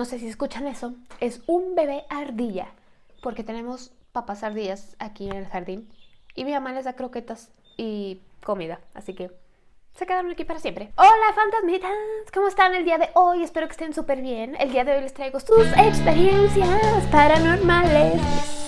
no sé si escuchan eso, es un bebé ardilla, porque tenemos papas ardillas aquí en el jardín y mi mamá les da croquetas y comida, así que se quedaron aquí para siempre. Hola fantasmitas, ¿cómo están el día de hoy? Espero que estén súper bien. El día de hoy les traigo sus experiencias paranormales.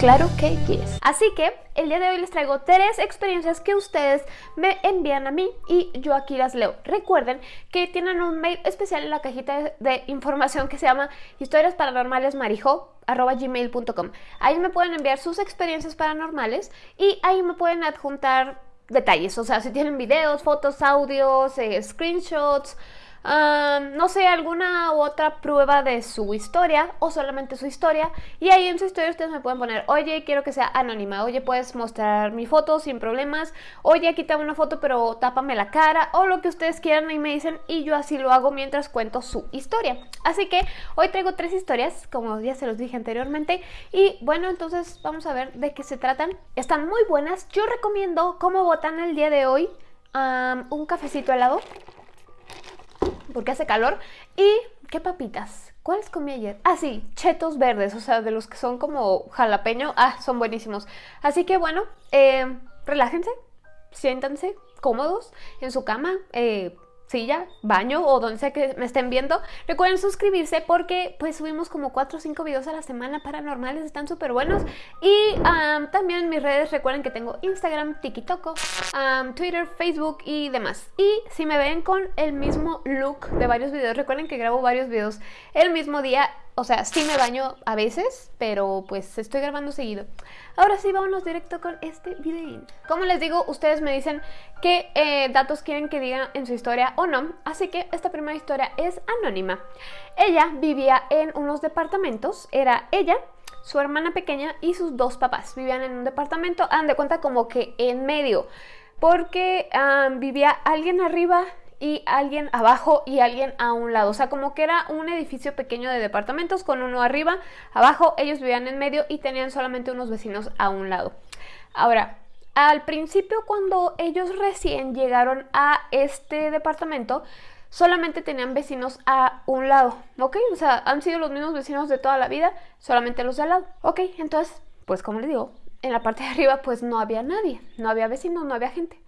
Claro que yes. Así que el día de hoy les traigo tres experiencias que ustedes me envían a mí y yo aquí las leo. Recuerden que tienen un mail especial en la cajita de, información que se llama historias paranormales gmail.com. Ahí me pueden enviar sus experiencias paranormales y ahí me pueden adjuntar detalles, o sea, si tienen videos, fotos, audios, eh, screenshots, no sé, alguna u otra prueba de su historia o solamente su historia. Y ahí en su historia ustedes me pueden poner, oye, quiero que sea anónima, oye, puedes mostrar mi foto sin problemas, oye, quítame una foto pero tápame la cara o lo que ustedes quieran y me dicen y yo así lo hago mientras cuento su historia. Así que hoy traigo tres historias, como ya se los dije anteriormente. Y bueno, entonces vamos a ver de qué se tratan. Están muy buenas. Yo recomiendo como botan el día de hoy un cafecito helado porque hace calor. ¿Y qué papitas? ¿Cuáles comí ayer? Ah, sí, chetos verdes, o sea, de los que son como jalapeño. Ah, son buenísimos. Así que bueno, eh, relájense, siéntanse cómodos en su cama. Eh, silla, baño o donde sea que me estén viendo. Recuerden suscribirse porque pues subimos como 4 o 5 videos a la semana paranormales, están súper buenos. Y también mis redes, recuerden que tengo Instagram, TikTok, Twitter, Facebook y demás. Y si me ven con el mismo look de varios videos, recuerden que grabo varios videos el mismo día o sea, sí me baño a veces, pero pues estoy grabando seguido. Ahora sí, vámonos directo con este video. Como les digo, ustedes me dicen qué eh, datos quieren que diga en su historia o no. Así que esta primera historia es anónima. Ella vivía en unos departamentos. Era ella, su hermana pequeña y sus dos papás. Vivían en un departamento, han de cuenta como que en medio. Porque ah, vivía alguien arriba y alguien abajo y alguien a un lado. O sea, como que era un edificio pequeño de departamentos con uno arriba, abajo, ellos vivían en medio y tenían solamente unos vecinos a un lado. Ahora, al principio cuando ellos recién llegaron a este departamento, solamente tenían vecinos a un lado, ¿ok? O sea, han sido los mismos vecinos de toda la vida, solamente los de al lado. Ok, entonces, pues como les digo, en la parte de arriba pues no había nadie, no había vecinos, no había gente.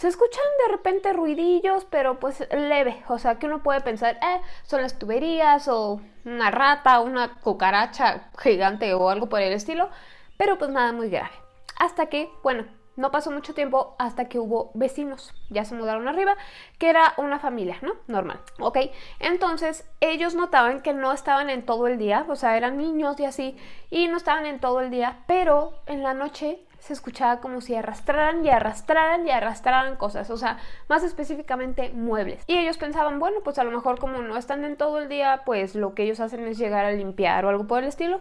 Se escuchan de repente ruidillos, pero pues leve, o sea que uno puede pensar, eh, son las tuberías o una rata, una cucaracha gigante o algo por el estilo, pero pues nada muy grave. Hasta que, bueno, no pasó mucho tiempo hasta que hubo vecinos, ya se mudaron arriba, que era una familia, ¿no? Normal, ¿ok? Entonces ellos notaban que no estaban en todo el día, o sea, eran niños y así, y no estaban en todo el día, pero en la noche se escuchaba como si arrastraran y arrastraran y arrastraran cosas, o sea, más específicamente muebles. Y ellos pensaban, bueno, pues a lo mejor como no están en todo el día, pues lo que ellos hacen es llegar a limpiar o algo por el estilo.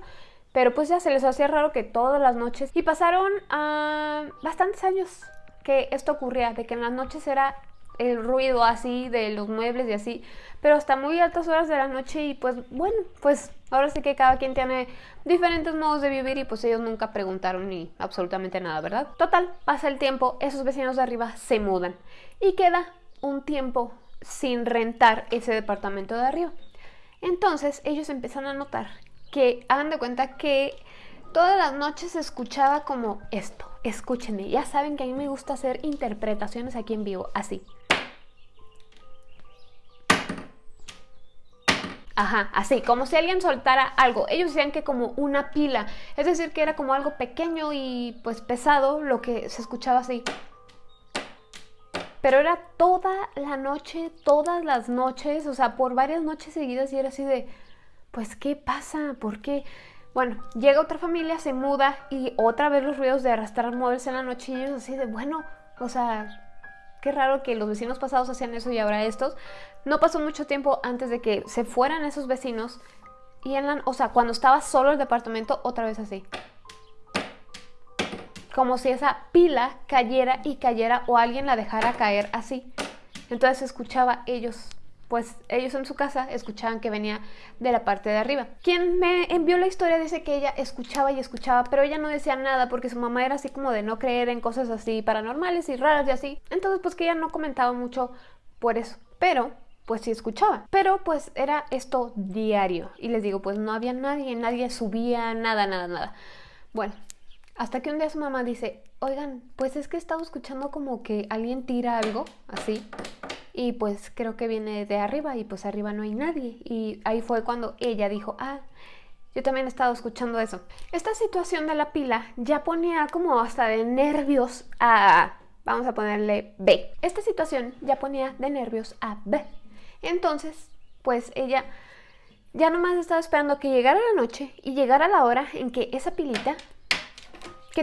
Pero pues ya se les hacía raro que todas las noches... Y pasaron uh, bastantes años que esto ocurría, de que en las noches era el ruido así de los muebles y así, pero hasta muy altas horas de la noche y pues bueno, pues ahora sí que cada quien tiene diferentes modos de vivir y pues ellos nunca preguntaron ni absolutamente nada, ¿verdad? Total, pasa el tiempo, esos vecinos de arriba se mudan y queda un tiempo sin rentar ese departamento de arriba. Entonces ellos empiezan a notar que hagan de cuenta que todas las noches se escuchaba como esto. Escúchenme, ya saben que a mí me gusta hacer interpretaciones aquí en vivo, así. Ajá, así, como si alguien soltara algo. Ellos decían que como una pila, es decir, que era como algo pequeño y pues pesado lo que se escuchaba así. Pero era toda la noche, todas las noches, o sea, por varias noches seguidas y era así de, pues, ¿qué pasa? ¿Por qué? Bueno, llega otra familia, se muda y otra vez los ruidos de arrastrar muebles en la noche y ellos así de, bueno, o sea, qué raro que los vecinos pasados hacían eso y ahora estos. No pasó mucho tiempo antes de que se fueran esos vecinos y en la, o sea, cuando estaba solo el departamento, otra vez así. Como si esa pila cayera y cayera o alguien la dejara caer así. Entonces escuchaba ellos pues ellos en su casa escuchaban que venía de la parte de arriba. Quien me envió la historia dice que ella escuchaba y escuchaba, pero ella no decía nada porque su mamá era así como de no creer en cosas así paranormales y raras y así. Entonces pues que ella no comentaba mucho por eso. Pero pues sí escuchaba. Pero pues era esto diario. Y les digo, pues no había nadie, nadie subía, nada, nada, nada. Bueno, hasta que un día su mamá dice, oigan, pues es que he estado escuchando como que alguien tira algo así. Y pues creo que viene de arriba y pues arriba no hay nadie. Y ahí fue cuando ella dijo, ah, yo también he estado escuchando eso. Esta situación de la pila ya ponía como hasta de nervios a... Vamos a ponerle B. Esta situación ya ponía de nervios a B. Entonces, pues ella ya nomás estaba esperando que llegara la noche y llegara la hora en que esa pilita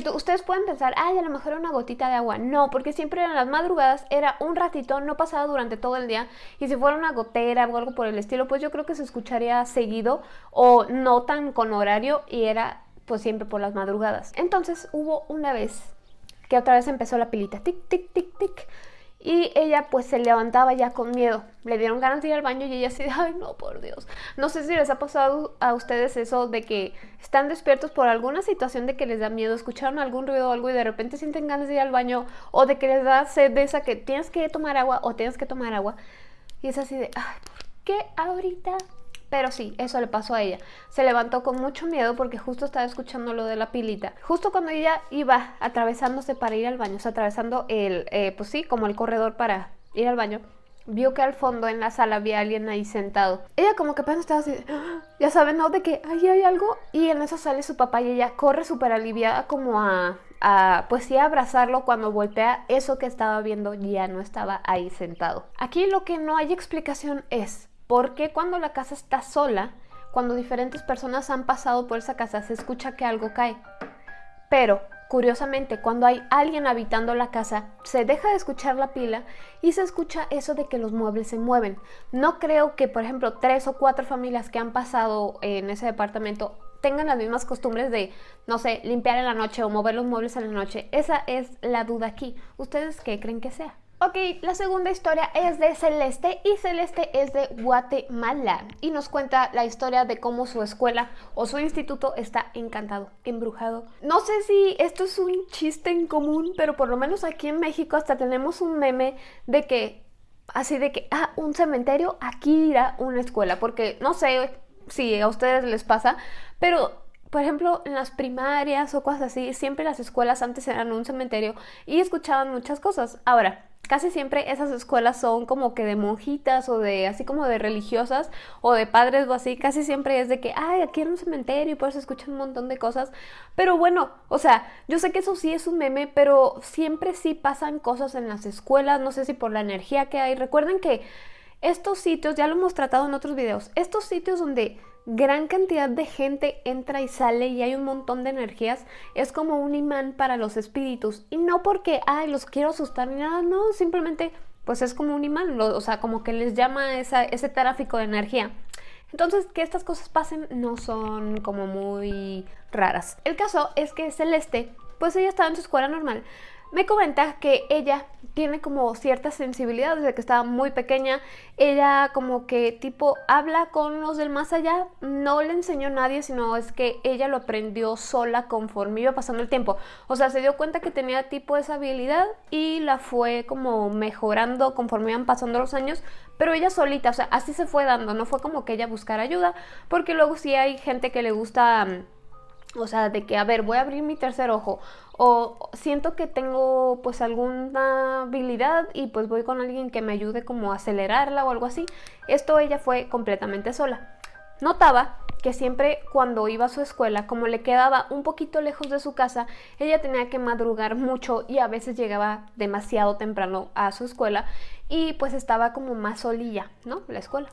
que ustedes pueden pensar, ay, a lo mejor era una gotita de agua. No, porque siempre en las madrugadas era un ratito, no pasaba durante todo el día. Y si fuera una gotera o algo por el estilo, pues yo creo que se escucharía seguido o no tan con horario y era pues siempre por las madrugadas. Entonces hubo una vez que otra vez empezó la pilita, tic, tic, tic, tic. Y ella pues se levantaba ya con miedo. Le dieron ganas de ir al baño y ella así, ay no, por Dios. No sé si les ha pasado a ustedes eso de que están despiertos por alguna situación de que les da miedo, escucharon algún ruido o algo y de repente sienten ganas de ir al baño o de que les da sed de esa que tienes que tomar agua o tienes que tomar agua. Y es así de, ay, ¿por qué ahorita pero sí, eso le pasó a ella. Se levantó con mucho miedo porque justo estaba escuchando lo de la pilita. Justo cuando ella iba atravesándose para ir al baño, o sea, atravesando el, eh, pues sí, como el corredor para ir al baño, vio que al fondo en la sala había alguien ahí sentado. Ella como que apenas estaba así, ya saben, ¿no? De que ahí hay algo. Y en eso sale su papá y ella corre súper aliviada como a, a, pues sí, a abrazarlo cuando voltea eso que estaba viendo ya no estaba ahí sentado. Aquí lo que no hay explicación es ¿Por qué cuando la casa está sola, cuando diferentes personas han pasado por esa casa, se escucha que algo cae? Pero, curiosamente, cuando hay alguien habitando la casa, se deja de escuchar la pila y se escucha eso de que los muebles se mueven. No creo que, por ejemplo, tres o cuatro familias que han pasado en ese departamento tengan las mismas costumbres de, no sé, limpiar en la noche o mover los muebles en la noche. Esa es la duda aquí. ¿Ustedes qué creen que sea? Ok, la segunda historia es de Celeste y Celeste es de Guatemala y nos cuenta la historia de cómo su escuela o su instituto está encantado, embrujado. No sé si esto es un chiste en común, pero por lo menos aquí en México hasta tenemos un meme de que, así de que, ah, un cementerio, aquí irá una escuela, porque no sé si a ustedes les pasa, pero por ejemplo, en las primarias o cosas así, siempre las escuelas antes eran un cementerio y escuchaban muchas cosas. Ahora, casi siempre esas escuelas son como que de monjitas o de así como de religiosas o de padres o así, casi siempre es de que, ay, aquí era un cementerio y por eso escuchan un montón de cosas. Pero bueno, o sea, yo sé que eso sí es un meme, pero siempre sí pasan cosas en las escuelas, no sé si por la energía que hay. Recuerden que estos sitios, ya lo hemos tratado en otros videos, estos sitios donde gran cantidad de gente entra y sale y hay un montón de energías, es como un imán para los espíritus. Y no porque, ay, los quiero asustar ni nada, no, simplemente pues es como un imán, o sea, como que les llama ese tráfico de energía. Entonces, que estas cosas pasen no son como muy raras. El caso es que Celeste, pues ella estaba en su escuela normal, me comenta que ella tiene como cierta sensibilidad desde que estaba muy pequeña. Ella como que tipo habla con los del más allá. No le enseñó nadie, sino es que ella lo aprendió sola conforme iba pasando el tiempo. O sea, se dio cuenta que tenía tipo esa habilidad y la fue como mejorando conforme iban pasando los años. Pero ella solita, o sea, así se fue dando. No fue como que ella buscara ayuda. Porque luego sí hay gente que le gusta... O sea, de que, a ver, voy a abrir mi tercer ojo o siento que tengo pues alguna habilidad y pues voy con alguien que me ayude como a acelerarla o algo así. Esto ella fue completamente sola. Notaba que siempre cuando iba a su escuela, como le quedaba un poquito lejos de su casa, ella tenía que madrugar mucho y a veces llegaba demasiado temprano a su escuela y pues estaba como más solilla, ¿no? La escuela.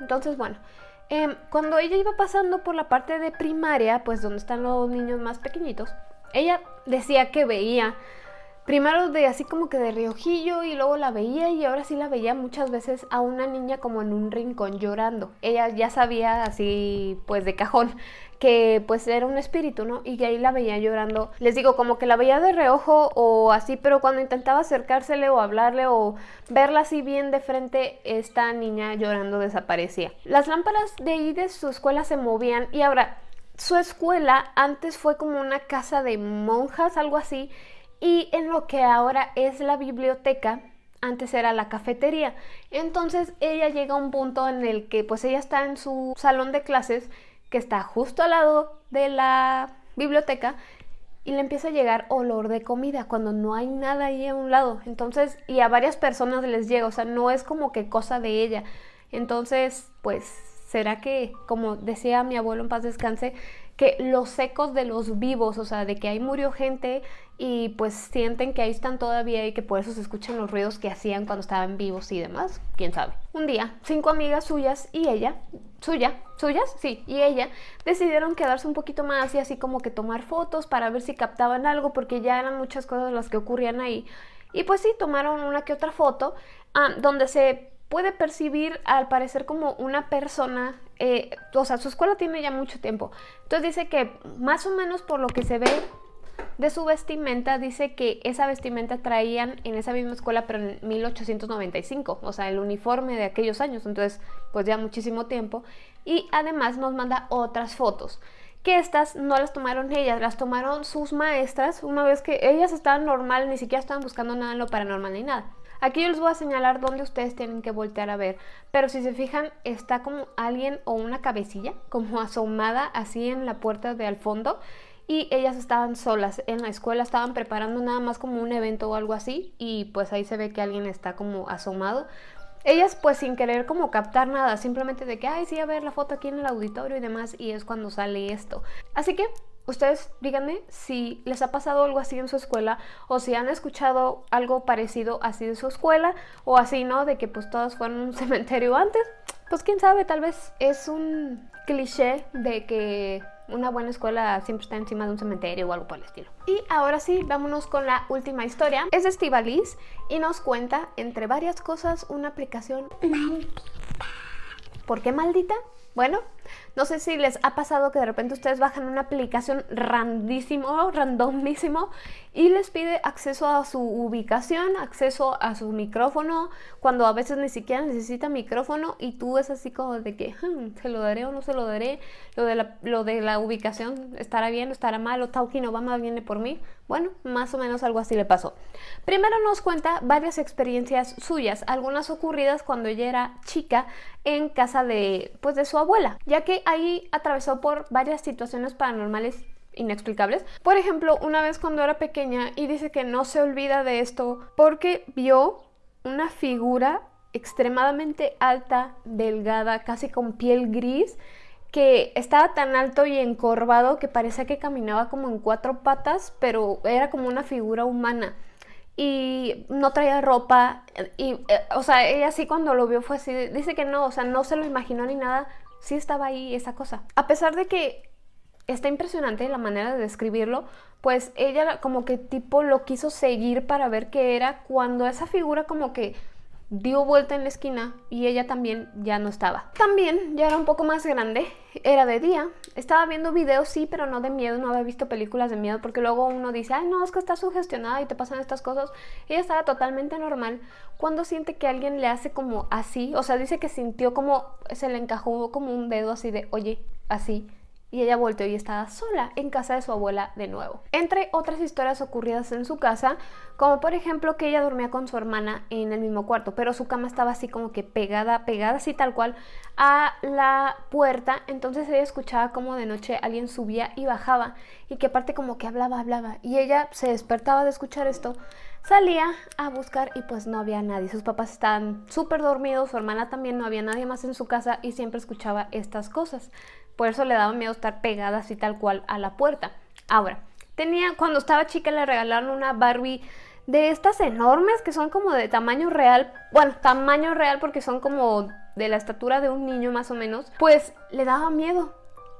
Entonces, bueno, em, cuando ella iba pasando por la parte de primaria, pues donde están los niños más pequeñitos, ella decía que veía primero de así como que de riojillo y luego la veía y ahora sí la veía muchas veces a una niña como en un rincón llorando. Ella ya sabía así pues de cajón que pues era un espíritu, ¿no? Y ahí la veía llorando. Les digo, como que la veía de reojo o así, pero cuando intentaba acercársele o hablarle o verla así bien de frente, esta niña llorando desaparecía. Las lámparas de ahí de su escuela se movían y ahora su escuela antes fue como una casa de monjas, algo así, y en lo que ahora es la biblioteca, antes era la cafetería. Entonces ella llega a un punto en el que pues ella está en su salón de clases que está justo al lado de la biblioteca y le empieza a llegar olor de comida cuando no hay nada ahí a un lado. Entonces, y a varias personas les llega, o sea, no es como que cosa de ella. Entonces, pues, ¿será que, como decía mi abuelo en paz descanse, que los ecos de los vivos, o sea, de que ahí murió gente y pues sienten que ahí están todavía y que por eso se escuchan los ruidos que hacían cuando estaban vivos y demás, quién sabe. Un día, cinco amigas suyas y ella, suya, suyas, sí, y ella decidieron quedarse un poquito más y así como que tomar fotos para ver si captaban algo porque ya eran muchas cosas las que ocurrían ahí. Y pues sí, tomaron una que otra foto ah, donde se puede percibir al parecer como una persona, eh, o sea, su escuela tiene ya mucho tiempo. Entonces dice que más o menos por lo que se ve de su vestimenta, dice que esa vestimenta traían en esa misma escuela, pero en 1895, o sea, el uniforme de aquellos años, entonces pues ya muchísimo tiempo. Y además nos manda otras fotos que estas no las tomaron ellas, las tomaron sus maestras una vez que ellas estaban normal, ni siquiera estaban buscando nada en lo paranormal ni nada. Aquí yo les voy a señalar dónde ustedes tienen que voltear a ver, pero si se fijan está como alguien o una cabecilla como asomada así en la puerta de al fondo y ellas estaban solas en la escuela, estaban preparando nada más como un evento o algo así y pues ahí se ve que alguien está como asomado. Ellas pues sin querer como captar nada, simplemente de que, ay sí, a ver la foto aquí en el auditorio y demás y es cuando sale esto. Así que Ustedes díganme si les ha pasado algo así en su escuela o si han escuchado algo parecido así de su escuela o así, ¿no? De que pues todas fueron un cementerio antes. Pues quién sabe, tal vez es un cliché de que una buena escuela siempre está encima de un cementerio o algo por el estilo. Y ahora sí, vámonos con la última historia. Es de Estivalis y nos cuenta, entre varias cosas, una aplicación maldita. ¿Por qué maldita? Bueno, no sé si les ha pasado que de repente ustedes bajan una aplicación randísimo, randomísimo y les pide acceso a su ubicación, acceso a su micrófono, cuando a veces ni siquiera necesita micrófono y tú es así como de que hmm, se lo daré o no se lo daré, lo de la, lo de la ubicación estará bien o estará mal o Tauki Obama viene por mí. Bueno, más o menos algo así le pasó. Primero nos cuenta varias experiencias suyas, algunas ocurridas cuando ella era chica en casa de, pues, de su abuela, que ahí atravesó por varias situaciones paranormales inexplicables. Por ejemplo, una vez cuando era pequeña y dice que no se olvida de esto porque vio una figura extremadamente alta, delgada, casi con piel gris, que estaba tan alto y encorvado que parecía que caminaba como en cuatro patas, pero era como una figura humana. Y no traía ropa, y, eh, o sea, ella sí cuando lo vio fue así, dice que no, o sea, no se lo imaginó ni nada, sí estaba ahí esa cosa. A pesar de que está impresionante la manera de describirlo, pues ella como que tipo lo quiso seguir para ver qué era cuando esa figura como que dio vuelta en la esquina y ella también ya no estaba. También ya era un poco más grande, era de día, estaba viendo videos sí, pero no de miedo, no había visto películas de miedo porque luego uno dice, ay no, es que estás sugestionada y te pasan estas cosas. Ella estaba totalmente normal cuando siente que alguien le hace como así, o sea, dice que sintió como se le encajó como un dedo así de, oye, así y ella volteó y estaba sola en casa de su abuela de nuevo. Entre otras historias ocurridas en su casa, como por ejemplo que ella dormía con su hermana en el mismo cuarto, pero su cama estaba así como que pegada, pegada así tal cual a la puerta, entonces ella escuchaba como de noche alguien subía y bajaba y que aparte como que hablaba, hablaba y ella se despertaba de escuchar esto, salía a buscar y pues no había nadie, sus papás estaban súper dormidos, su hermana también, no había nadie más en su casa y siempre escuchaba estas cosas. Por eso le daba miedo estar pegada así tal cual a la puerta. Ahora, tenía, cuando estaba chica le regalaron una Barbie de estas enormes que son como de tamaño real. Bueno, tamaño real porque son como de la estatura de un niño más o menos. Pues le daba miedo.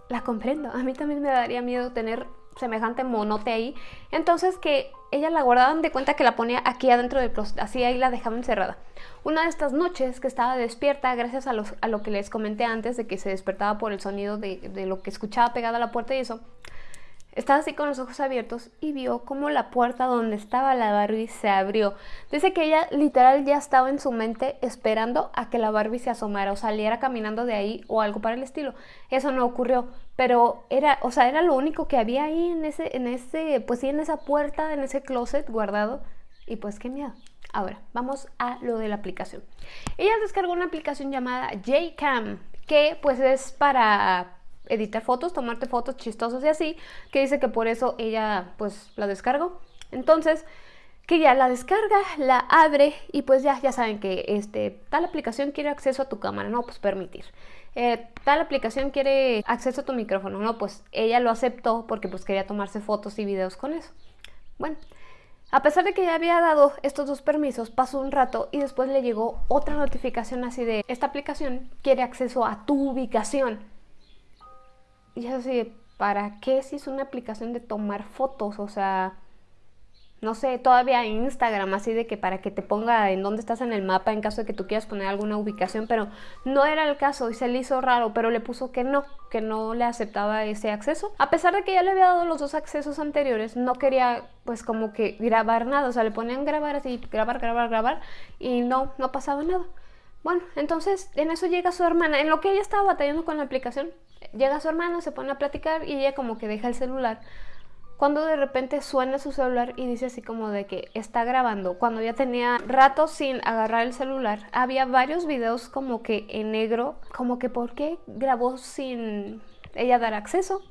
La comprendo. A mí también me daría miedo tener semejante monote ahí. Entonces que ella la guardaban de cuenta que la ponía aquí adentro del closet, así ahí la dejaba encerrada. Una de estas noches que estaba despierta, gracias a, a lo que les comenté antes de que se despertaba por el sonido de, de lo que escuchaba pegada a la puerta y eso, estaba así con los ojos abiertos y vio como la puerta donde estaba la Barbie se abrió. Dice que ella literal ya estaba en su mente esperando a que la Barbie se asomara o saliera caminando de ahí o algo para el estilo. Eso no ocurrió, pero era, o sea, era lo único que había ahí en ese, en ese, pues sí, en esa puerta, en ese closet guardado. Y pues qué miedo, Ahora, vamos a lo de la aplicación. Ella descargó una aplicación llamada Jcam, que pues es para editar fotos, tomarte fotos chistosas y así, que dice que por eso ella pues la descargó. Entonces, que ya la descarga, la abre y pues ya, ya saben que este, tal aplicación quiere acceso a tu cámara, no, pues permitir. Eh, tal aplicación quiere acceso a tu micrófono, no, pues ella lo aceptó porque pues quería tomarse fotos y videos con eso. Bueno, a pesar de que ya había dado estos dos permisos, pasó un rato y después le llegó otra notificación así de esta aplicación quiere acceso a tu ubicación. Y es así, ¿para qué si es una aplicación de tomar fotos? O sea, no sé, todavía Instagram, así de que para que te ponga en dónde estás en el mapa en caso de que tú quieras poner alguna ubicación, pero no era el caso y se le hizo raro, pero le puso que no, que no le aceptaba ese acceso. A pesar de que ya le había dado los dos accesos anteriores, no quería pues como que grabar nada, o sea, le ponían grabar así, grabar, grabar, grabar y no, no pasaba nada. Bueno, entonces en eso llega su hermana, en lo que ella estaba batallando con la aplicación, llega su hermana, se pone a platicar y ella como que deja el celular cuando de repente suena su celular y dice así como de que está grabando. Cuando ya tenía rato sin agarrar el celular, había varios videos como que en negro, como que por qué grabó sin ella dar acceso.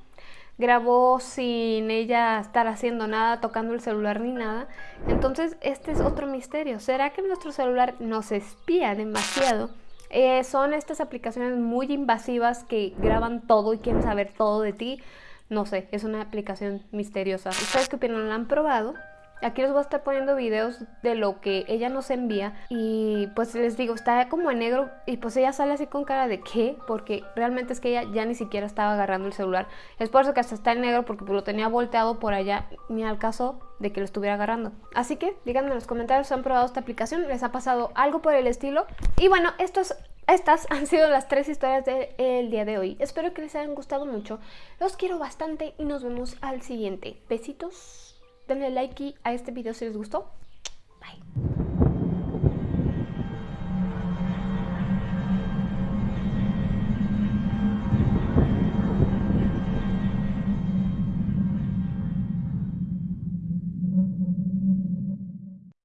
Grabó sin ella estar haciendo nada, tocando el celular ni nada. Entonces este es otro misterio. ¿Será que nuestro celular nos espía demasiado? Eh, son estas aplicaciones muy invasivas que graban todo y quieren saber todo de ti. No sé, es una aplicación misteriosa. ¿Ustedes qué opinan? ¿La han probado? Aquí les voy a estar poniendo videos de lo que ella nos envía y pues les digo, está como en negro y pues ella sale así con cara de ¿qué? Porque realmente es que ella ya ni siquiera estaba agarrando el celular. Es por eso que hasta está en negro porque lo tenía volteado por allá ni al caso de que lo estuviera agarrando. Así que díganme en los comentarios si han probado esta aplicación, les ha pasado algo por el estilo. Y bueno, estos estas han sido las tres historias del día de hoy. Espero que les hayan gustado mucho. Los quiero bastante y nos vemos al siguiente. Besitos. Denle like a este video si les gustó. Bye.